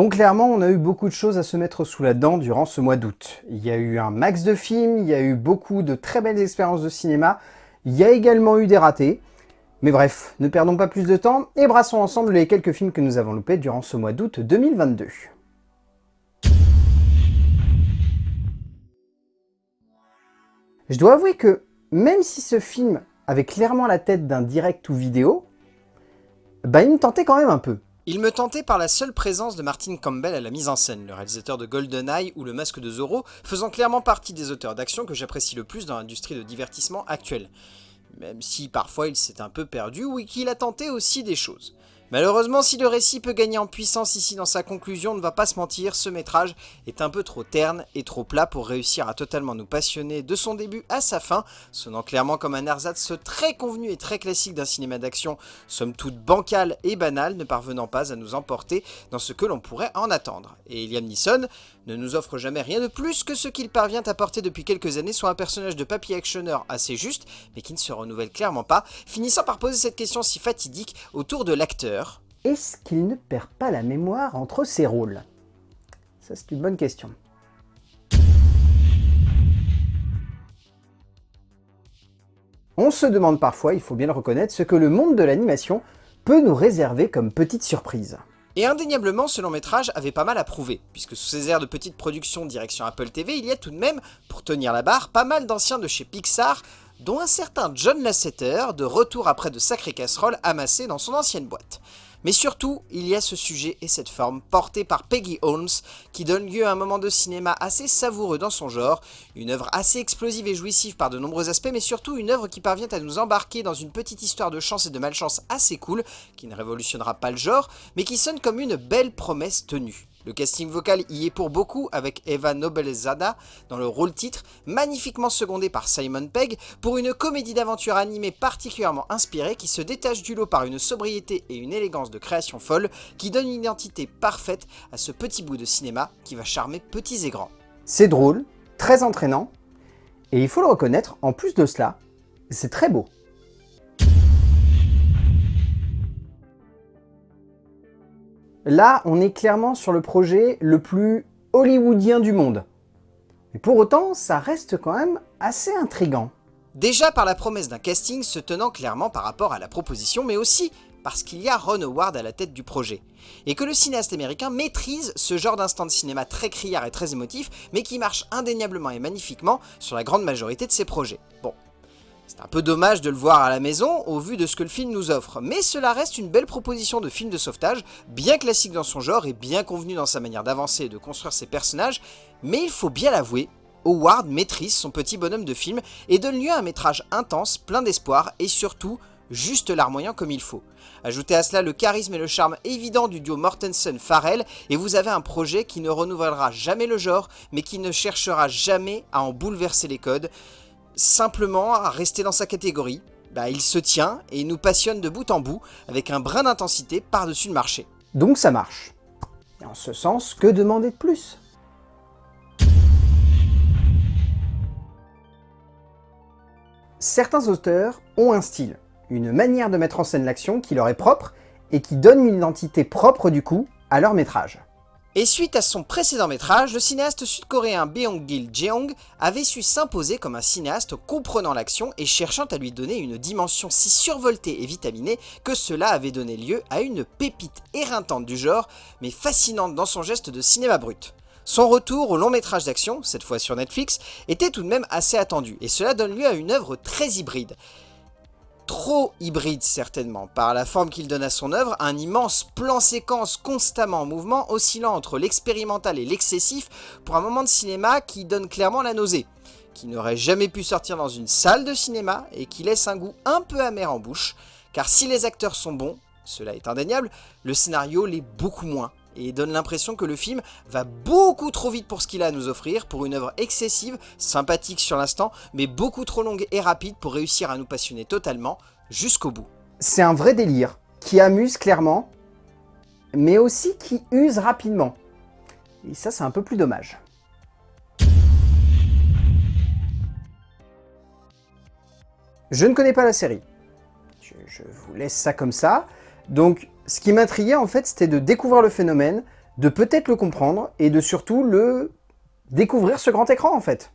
Bon, clairement, on a eu beaucoup de choses à se mettre sous la dent durant ce mois d'août. Il y a eu un max de films, il y a eu beaucoup de très belles expériences de cinéma, il y a également eu des ratés. Mais bref, ne perdons pas plus de temps et brassons ensemble les quelques films que nous avons loupés durant ce mois d'août 2022. Je dois avouer que, même si ce film avait clairement la tête d'un direct ou vidéo, bah il me tentait quand même un peu. Il me tentait par la seule présence de Martin Campbell à la mise en scène, le réalisateur de GoldenEye ou Le Masque de Zorro, faisant clairement partie des auteurs d'action que j'apprécie le plus dans l'industrie de divertissement actuelle. Même si parfois il s'est un peu perdu ou qu'il a tenté aussi des choses. Malheureusement, si le récit peut gagner en puissance ici dans sa conclusion, on ne va pas se mentir, ce métrage est un peu trop terne et trop plat pour réussir à totalement nous passionner de son début à sa fin, sonnant clairement comme un ersatz très convenu et très classique d'un cinéma d'action, somme toute bancal et banal, ne parvenant pas à nous emporter dans ce que l'on pourrait en attendre. Et Liam Neeson ne nous offre jamais rien de plus que ce qu'il parvient à porter depuis quelques années, soit un personnage de papier actionneur assez juste, mais qui ne se renouvelle clairement pas, finissant par poser cette question si fatidique autour de l'acteur, est-ce qu'il ne perd pas la mémoire entre ses rôles? Ça, c'est une bonne question. On se demande parfois, il faut bien le reconnaître, ce que le monde de l'animation peut nous réserver comme petite surprise. Et indéniablement, ce long métrage avait pas mal à prouver, puisque sous ces airs de petite production direction Apple TV, il y a tout de même, pour tenir la barre, pas mal d'anciens de chez Pixar, dont un certain John Lasseter, de retour après de sacrées casseroles amassées dans son ancienne boîte. Mais surtout, il y a ce sujet et cette forme portée par Peggy Holmes qui donne lieu à un moment de cinéma assez savoureux dans son genre, une œuvre assez explosive et jouissive par de nombreux aspects, mais surtout une œuvre qui parvient à nous embarquer dans une petite histoire de chance et de malchance assez cool, qui ne révolutionnera pas le genre, mais qui sonne comme une belle promesse tenue. Le casting vocal y est pour beaucoup avec Eva Nobelzada dans le rôle titre, magnifiquement secondé par Simon Pegg, pour une comédie d'aventure animée particulièrement inspirée qui se détache du lot par une sobriété et une élégance de création folle qui donne une identité parfaite à ce petit bout de cinéma qui va charmer petits et grands. C'est drôle, très entraînant, et il faut le reconnaître, en plus de cela, c'est très beau. Là, on est clairement sur le projet le plus hollywoodien du monde. Mais pour autant, ça reste quand même assez intrigant. Déjà par la promesse d'un casting se tenant clairement par rapport à la proposition, mais aussi parce qu'il y a Ron Howard à la tête du projet. Et que le cinéaste américain maîtrise ce genre d'instant de cinéma très criard et très émotif, mais qui marche indéniablement et magnifiquement sur la grande majorité de ses projets. Bon, c'est un peu dommage de le voir à la maison au vu de ce que le film nous offre, mais cela reste une belle proposition de film de sauvetage, bien classique dans son genre et bien convenu dans sa manière d'avancer et de construire ses personnages, mais il faut bien l'avouer, Howard maîtrise son petit bonhomme de film et donne lieu à un métrage intense, plein d'espoir et surtout juste larmoyant comme il faut. Ajoutez à cela le charisme et le charme évident du duo Mortensen-Farrell et vous avez un projet qui ne renouvellera jamais le genre mais qui ne cherchera jamais à en bouleverser les codes simplement à rester dans sa catégorie. Bah, il se tient et nous passionne de bout en bout avec un brin d'intensité par-dessus le marché. Donc ça marche. Et en ce sens, que demander de plus? Certains auteurs ont un style, une manière de mettre en scène l'action qui leur est propre et qui donne une identité propre du coup à leur métrage. Et suite à son précédent métrage, le cinéaste sud-coréen Beong-gil Jeong avait su s'imposer comme un cinéaste comprenant l'action et cherchant à lui donner une dimension si survoltée et vitaminée que cela avait donné lieu à une pépite éreintante du genre, mais fascinante dans son geste de cinéma brut. Son retour au long métrage d'action, cette fois sur Netflix, était tout de même assez attendu, et cela donne lieu à une œuvre très hybride trop hybride certainement, par la forme qu'il donne à son œuvre, un immense plan-séquence constamment en mouvement, oscillant entre l'expérimental et l'excessif, pour un moment de cinéma qui donne clairement la nausée, qui n'aurait jamais pu sortir dans une salle de cinéma, et qui laisse un goût un peu amer en bouche, car si les acteurs sont bons, cela est indéniable, le scénario l'est beaucoup moins, et donne l'impression que le film va beaucoup trop vite pour ce qu'il a à nous offrir, pour une œuvre excessive, sympathique sur l'instant, mais beaucoup trop longue et rapide pour réussir à nous passionner totalement jusqu'au bout. C'est un vrai délire, qui amuse clairement, mais aussi qui use rapidement. Et ça, c'est un peu plus dommage. Je ne connais pas la série. Je, vous laisse ça comme ça. Donc, ce qui m'intriguait en fait, c'était de découvrir le phénomène, de peut-être le comprendre et de surtout le découvrir ce grand écran en fait.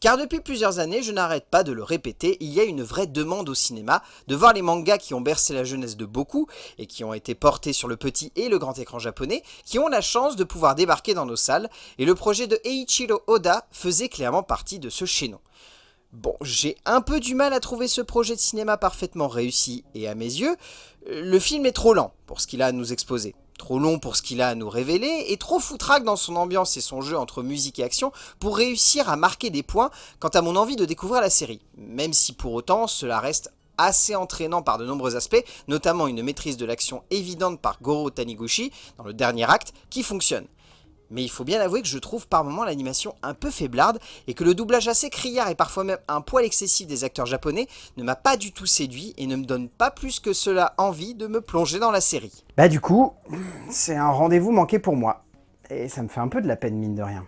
Car depuis plusieurs années, je n'arrête pas de le répéter, il y a une vraie demande au cinéma de voir les mangas qui ont bercé la jeunesse de beaucoup et qui ont été portés sur le petit et le grand écran japonais, qui ont la chance de pouvoir débarquer dans nos salles, et le projet de Eiichiro Oda faisait clairement partie de ce chaînon. Bon, j'ai un peu du mal à trouver ce projet de cinéma parfaitement réussi, et à mes yeux, le film est trop lent pour ce qu'il a à nous exposer. Trop long pour ce qu'il a à nous révéler, et trop foutraque dans son ambiance et son jeu entre musique et action pour réussir à marquer des points quant à mon envie de découvrir la série. Même si pour autant, cela reste assez entraînant par de nombreux aspects, notamment une maîtrise de l'action évidente par Goro Taniguchi dans le dernier acte, qui fonctionne mais il faut bien avouer que je trouve par moments l'animation un peu faiblarde et que le doublage assez criard et parfois même un poil excessif des acteurs japonais ne m'a pas du tout séduit et ne me donne pas plus que cela envie de me plonger dans la série. Bah du coup, c'est un rendez-vous manqué pour moi. Et ça me fait un peu de la peine mine de rien.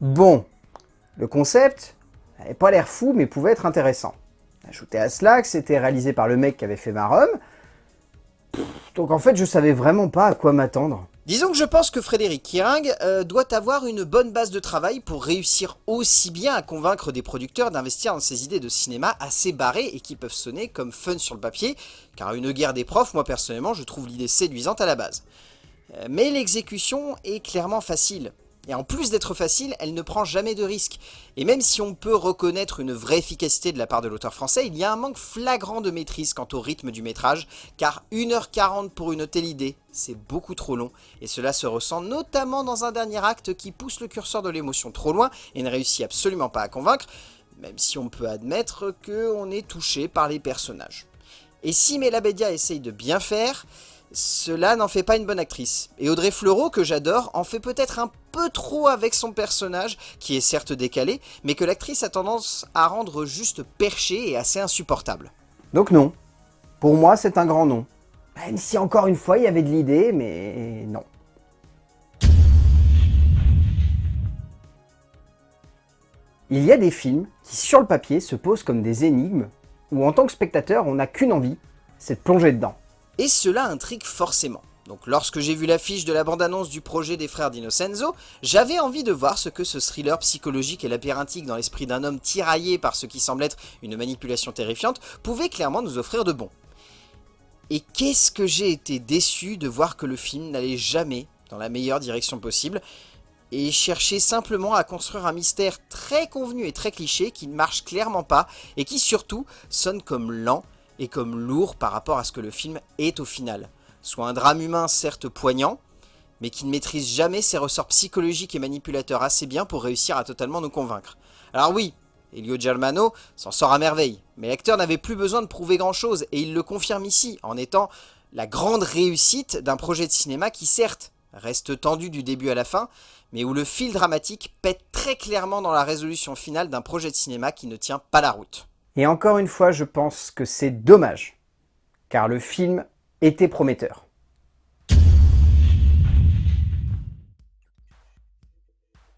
Bon, le concept n'avait pas l'air fou mais pouvait être intéressant. Ajouté à cela que c'était réalisé par le mec qui avait fait Marum, donc en fait, je savais vraiment pas à quoi m'attendre. Disons que je pense que Frédéric Kiring euh, doit avoir une bonne base de travail pour réussir aussi bien à convaincre des producteurs d'investir dans ces idées de cinéma assez barrées et qui peuvent sonner comme fun sur le papier, car une guerre des profs, moi personnellement, je trouve l'idée séduisante à la base. Euh, mais l'exécution est clairement facile. Et en plus d'être facile, elle ne prend jamais de risques. Et même si on peut reconnaître une vraie efficacité de la part de l'auteur français, il y a un manque flagrant de maîtrise quant au rythme du métrage, car 1h40 pour une telle idée, c'est beaucoup trop long, et cela se ressent notamment dans un dernier acte qui pousse le curseur de l'émotion trop loin et ne réussit absolument pas à convaincre, même si on peut admettre qu'on est touché par les personnages. Et si Melabedia essaye de bien faire, cela n'en fait pas une bonne actrice. Et Audrey Fleurot, que j'adore, en fait peut-être un peu trop avec son personnage, qui est certes décalé, mais que l'actrice a tendance à rendre juste perché et assez insupportable. Donc non. Pour moi, c'est un grand non. Même si encore une fois, il y avait de l'idée, mais non. Il y a des films qui, sur le papier, se posent comme des énigmes, où en tant que spectateur, on n'a qu'une envie, c'est de plonger dedans. Et cela intrigue forcément. Donc lorsque j'ai vu l'affiche de la bande-annonce du projet des frères d'Innocenzo, j'avais envie de voir ce que ce thriller psychologique et labyrinthique dans l'esprit d'un homme tiraillé par ce qui semble être une manipulation terrifiante pouvait clairement nous offrir de bon. Et qu'est-ce que j'ai été déçu de voir que le film n'allait jamais dans la meilleure direction possible, et cherchait simplement à construire un mystère très convenu et très cliché qui ne marche clairement pas, et qui surtout sonne comme lent et comme lourd par rapport à ce que le film est au final. Soit un drame humain certes poignant, mais qui ne maîtrise jamais ses ressorts psychologiques et manipulateurs assez bien pour réussir à totalement nous convaincre. Alors oui, Elio Germano s'en sort à merveille, mais l'acteur n'avait plus besoin de prouver grand chose, et il le confirme ici, en étant la grande réussite d'un projet de cinéma qui certes reste tendu du début à la fin, mais où le fil dramatique pète très clairement dans la résolution finale d'un projet de cinéma qui ne tient pas la route. Et encore une fois, je pense que c'est dommage, car le film était prometteur.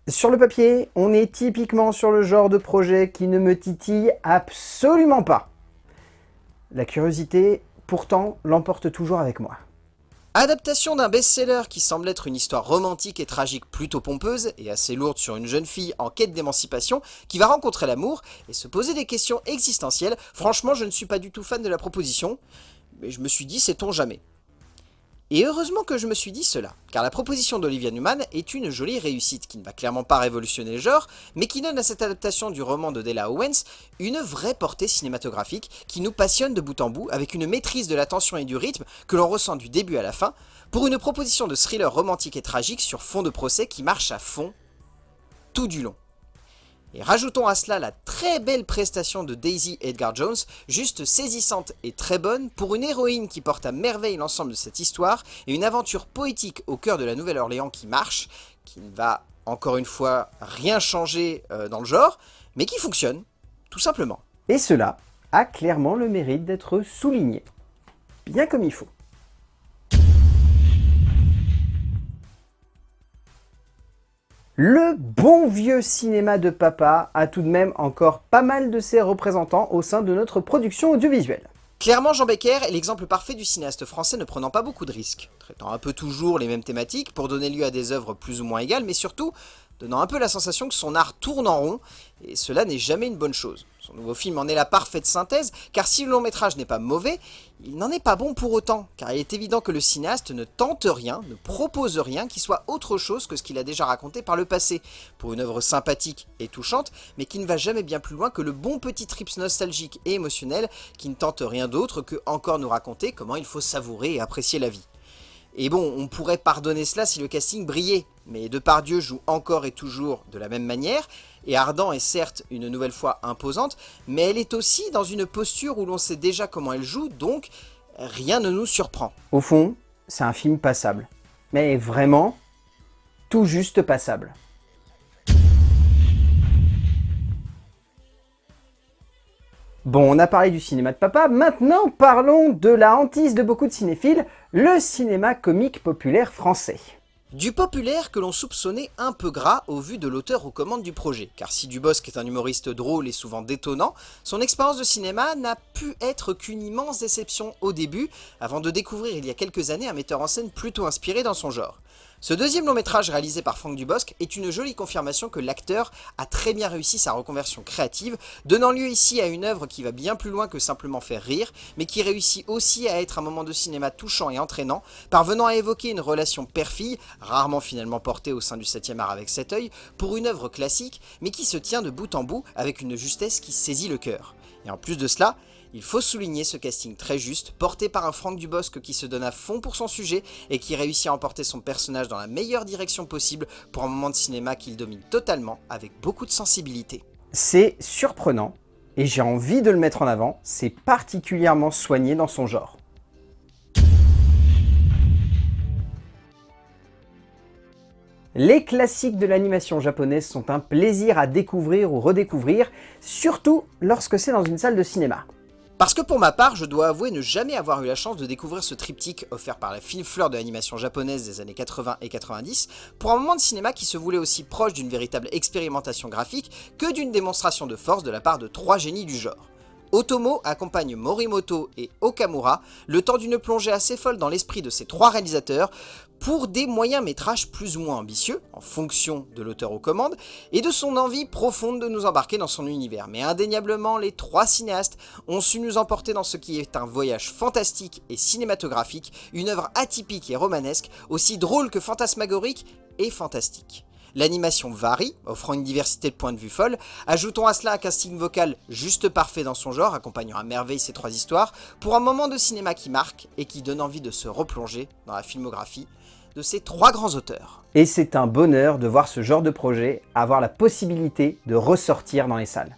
Sur le papier, on est typiquement sur le genre de projet qui ne me titille absolument pas. La curiosité, pourtant, l'emporte toujours avec moi. Adaptation d'un best-seller qui semble être une histoire romantique et tragique plutôt pompeuse et assez lourde sur une jeune fille en quête d'émancipation qui va rencontrer l'amour et se poser des questions existentielles. Franchement, je ne suis pas du tout fan de la proposition, mais je me suis dit, sait-on jamais? Et heureusement que je me suis dit cela, car la proposition d'Olivia Newman est une jolie réussite qui ne va clairement pas révolutionner le genre, mais qui donne à cette adaptation du roman de Della Owens une vraie portée cinématographique qui nous passionne de bout en bout avec une maîtrise de la tension et du rythme que l'on ressent du début à la fin, pour une proposition de thriller romantique et tragique sur fond de procès qui marche à fond tout du long. Et rajoutons à cela la très belle prestation de Daisy Edgar Jones, juste saisissante et très bonne, pour une héroïne qui porte à merveille l'ensemble de cette histoire, et une aventure poétique au cœur de la Nouvelle-Orléans qui marche, qui ne va encore une fois rien changer euh, dans le genre, mais qui fonctionne, tout simplement. Et cela a clairement le mérite d'être souligné, bien comme il faut. Le bon vieux cinéma de papa a tout de même encore pas mal de ses représentants au sein de notre production audiovisuelle. Clairement, Jean Becker est l'exemple parfait du cinéaste français ne prenant pas beaucoup de risques, traitant un peu toujours les mêmes thématiques pour donner lieu à des œuvres plus ou moins égales, mais surtout donnant un peu la sensation que son art tourne en rond, et cela n'est jamais une bonne chose. Son nouveau film en est la parfaite synthèse, car si le long métrage n'est pas mauvais, il n'en est pas bon pour autant, car il est évident que le cinéaste ne tente rien, ne propose rien qui soit autre chose que ce qu'il a déjà raconté par le passé, pour une œuvre sympathique et touchante, mais qui ne va jamais bien plus loin que le bon petit trips nostalgique et émotionnel qui ne tente rien d'autre que encore nous raconter comment il faut savourer et apprécier la vie. Et bon, on pourrait pardonner cela si le casting brillait, mais Depardieu joue encore et toujours de la même manière, et Ardent est certes une nouvelle fois imposante, mais elle est aussi dans une posture où l'on sait déjà comment elle joue, donc rien ne nous surprend. Au fond, c'est un film passable. Mais vraiment, tout juste passable. Bon, on a parlé du cinéma de papa, maintenant parlons de la hantise de beaucoup de cinéphiles, le cinéma comique populaire français. Du populaire que l'on soupçonnait un peu gras au vu de l'auteur aux commandes du projet, car si Dubosc est un humoriste drôle et souvent détonnant, son expérience de cinéma n'a pu être qu'une immense déception au début, avant de découvrir il y a quelques années un metteur en scène plutôt inspiré dans son genre. Ce deuxième long métrage réalisé par Franck Dubosc est une jolie confirmation que l'acteur a très bien réussi sa reconversion créative, donnant lieu ici à une œuvre qui va bien plus loin que simplement faire rire, mais qui réussit aussi à être un moment de cinéma touchant et entraînant, parvenant à évoquer une relation père-fille, rarement finalement portée au sein du 7ème art avec cet œil, pour une œuvre classique, mais qui se tient de bout en bout avec une justesse qui saisit le cœur. Et en plus de cela, il faut souligner ce casting très juste, porté par un Franck Dubosc qui se donne à fond pour son sujet et qui réussit à emporter son personnage dans la meilleure direction possible pour un moment de cinéma qu'il domine totalement avec beaucoup de sensibilité. C'est surprenant, et j'ai envie de le mettre en avant, c'est particulièrement soigné dans son genre. Les classiques de l'animation japonaise sont un plaisir à découvrir ou redécouvrir, surtout lorsque c'est dans une salle de cinéma. Parce que pour ma part, je dois avouer ne jamais avoir eu la chance de découvrir ce triptyque offert par la fine fleur de l'animation japonaise des années 80 et 90 pour un moment de cinéma qui se voulait aussi proche d'une véritable expérimentation graphique que d'une démonstration de force de la part de trois génies du genre. Otomo accompagne Morimoto et Okamura le temps d'une plongée assez folle dans l'esprit de ces trois réalisateurs pour des moyens métrages plus ou moins ambitieux, en fonction de l'auteur aux commandes, et de son envie profonde de nous embarquer dans son univers. Mais indéniablement, les trois cinéastes ont su nous emporter dans ce qui est un voyage fantastique et cinématographique, une œuvre atypique et romanesque, aussi drôle que fantasmagorique et fantastique. L'animation varie, offrant une diversité de points de vue folle. Ajoutons à cela un casting vocal juste parfait dans son genre, accompagnant à merveille ces trois histoires, pour un moment de cinéma qui marque et qui donne envie de se replonger dans la filmographie de ces trois grands auteurs. Et c'est un bonheur de voir ce genre de projet avoir la possibilité de ressortir dans les salles.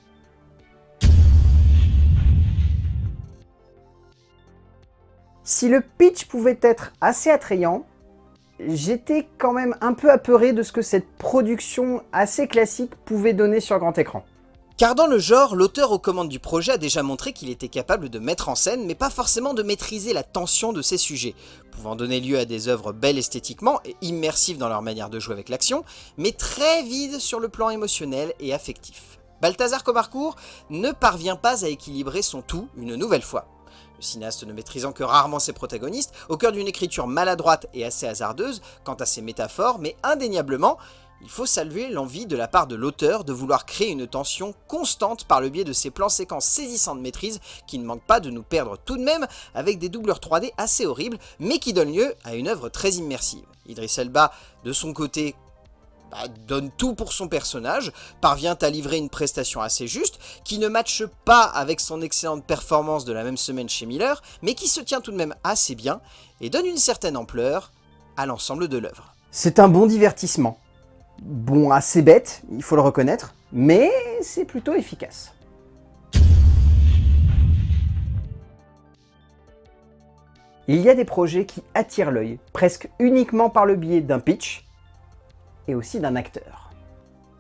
Si le pitch pouvait être assez attrayant, j'étais quand même un peu apeuré de ce que cette production assez classique pouvait donner sur grand écran. Car dans le genre, l'auteur aux commandes du projet a déjà montré qu'il était capable de mettre en scène, mais pas forcément de maîtriser la tension de ses sujets, pouvant donner lieu à des œuvres belles esthétiquement et immersives dans leur manière de jouer avec l'action, mais très vides sur le plan émotionnel et affectif. Balthazar Comarcourt ne parvient pas à équilibrer son tout une nouvelle fois. Le cinéaste ne maîtrisant que rarement ses protagonistes, au cœur d'une écriture maladroite et assez hasardeuse quant à ses métaphores, mais indéniablement, il faut saluer l'envie de la part de l'auteur de vouloir créer une tension constante par le biais de ces plans séquences saisissants de maîtrise qui ne manquent pas de nous perdre tout de même avec des doubleurs 3D assez horribles mais qui donnent lieu à une œuvre très immersive. Idris Elba, de son côté, bah, donne tout pour son personnage, parvient à livrer une prestation assez juste, qui ne matche pas avec son excellente performance de la même semaine chez Miller, mais qui se tient tout de même assez bien, et donne une certaine ampleur à l'ensemble de l'œuvre. C'est un bon divertissement. Bon, assez bête, il faut le reconnaître, mais c'est plutôt efficace. Il y a des projets qui attirent l'œil, presque uniquement par le biais d'un pitch, et aussi d'un acteur.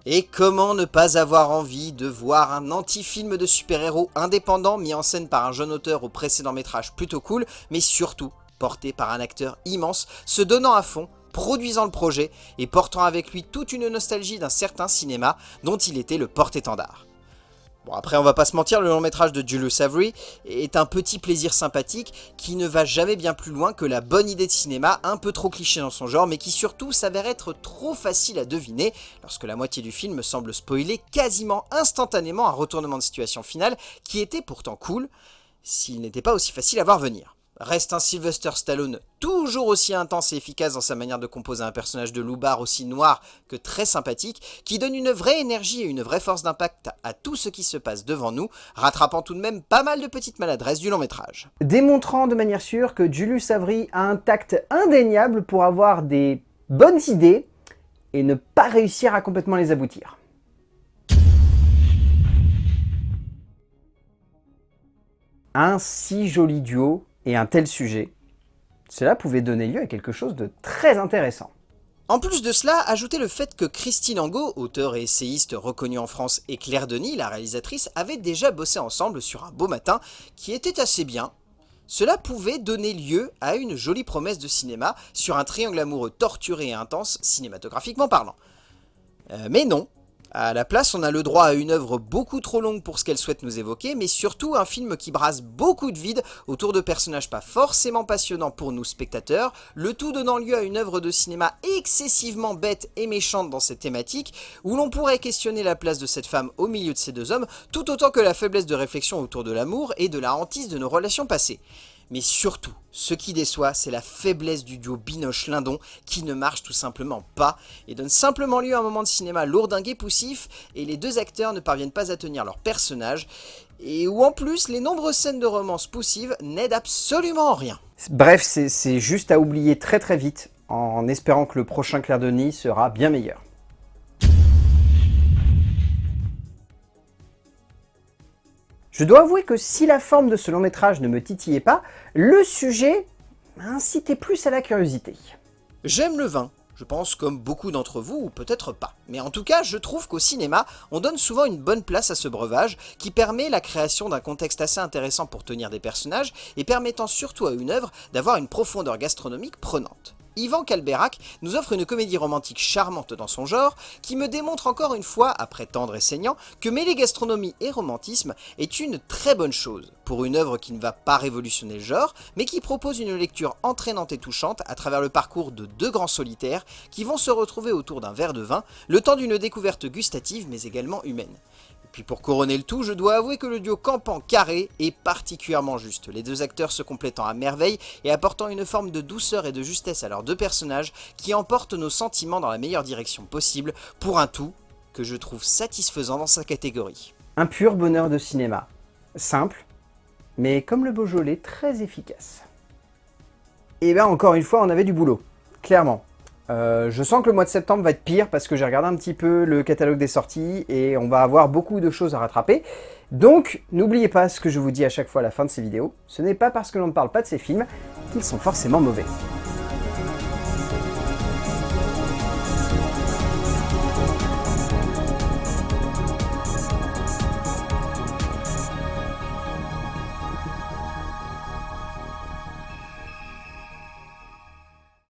Et comment ne pas avoir envie de voir un anti-film de super-héros indépendant mis en scène par un jeune auteur au précédent métrage plutôt cool, mais surtout porté par un acteur immense, se donnant à fond, produisant le projet et portant avec lui toute une nostalgie d'un certain cinéma dont il était le porte-étendard. Bon après on va pas se mentir, le long métrage de Julius Avery est un petit plaisir sympathique qui ne va jamais bien plus loin que la bonne idée de cinéma, un peu trop cliché dans son genre, mais qui surtout s'avère être trop facile à deviner lorsque la moitié du film semble spoiler quasiment instantanément un retournement de situation finale qui était pourtant cool, s'il n'était pas aussi facile à voir venir. Reste un Sylvester Stallone toujours aussi intense et efficace dans sa manière de composer un personnage de loupard aussi noir que très sympathique, qui donne une vraie énergie et une vraie force d'impact à tout ce qui se passe devant nous, rattrapant tout de même pas mal de petites maladresses du long métrage. Démontrant de manière sûre que Julius Avery a un tact indéniable pour avoir des bonnes idées et ne pas réussir à complètement les aboutir. Un si joli duo et un tel sujet, cela pouvait donner lieu à quelque chose de très intéressant. En plus de cela, ajoutez le fait que Christine Angot, auteur et essayiste reconnue en France, et Claire Denis, la réalisatrice, avaient déjà bossé ensemble sur un beau matin qui était assez bien. Cela pouvait donner lieu à une jolie promesse de cinéma sur un triangle amoureux torturé et intense, cinématographiquement parlant. Euh, mais non, à la place, on a le droit à une œuvre beaucoup trop longue pour ce qu'elle souhaite nous évoquer, mais surtout un film qui brasse beaucoup de vide autour de personnages pas forcément passionnants pour nous spectateurs, le tout donnant lieu à une œuvre de cinéma excessivement bête et méchante dans ses thématiques, où l'on pourrait questionner la place de cette femme au milieu de ces deux hommes, tout autant que la faiblesse de réflexion autour de l'amour et de la hantise de nos relations passées. Mais surtout, ce qui déçoit, c'est la faiblesse du duo Binoche-Lindon qui ne marche tout simplement pas et donne simplement lieu à un moment de cinéma lourdingue et poussif et les deux acteurs ne parviennent pas à tenir leur personnage et où en plus les nombreuses scènes de romance poussives n'aident absolument en rien. Bref, c'est juste à oublier très très vite en espérant que le prochain Claire Denis sera bien meilleur. Je dois avouer que si la forme de ce long métrage ne me titillait pas, le sujet incitait plus à la curiosité. J'aime le vin, je pense comme beaucoup d'entre vous, ou peut-être pas. Mais en tout cas, je trouve qu'au cinéma, on donne souvent une bonne place à ce breuvage, qui permet la création d'un contexte assez intéressant pour tenir des personnages, et permettant surtout à une œuvre d'avoir une profondeur gastronomique prenante. Yvan Calberac nous offre une comédie romantique charmante dans son genre, qui me démontre encore une fois, après tendre et saignant, que mêler gastronomie et romantisme est une très bonne chose, pour une œuvre qui ne va pas révolutionner le genre, mais qui propose une lecture entraînante et touchante à travers le parcours de deux grands solitaires qui vont se retrouver autour d'un verre de vin, le temps d'une découverte gustative mais également humaine. Puis pour couronner le tout, je dois avouer que le duo campant carré est particulièrement juste, les deux acteurs se complétant à merveille et apportant une forme de douceur et de justesse à leurs deux personnages qui emportent nos sentiments dans la meilleure direction possible pour un tout que je trouve satisfaisant dans sa catégorie. Un pur bonheur de cinéma. Simple, mais comme le Beaujolais, très efficace. Et bien encore une fois, on avait du boulot, clairement. Euh, je sens que le mois de septembre va être pire parce que j'ai regardé un petit peu le catalogue des sorties et on va avoir beaucoup de choses à rattraper. Donc, n'oubliez pas ce que je vous dis à chaque fois à la fin de ces vidéos, ce n'est pas parce que l'on ne parle pas de ces films qu'ils sont forcément mauvais.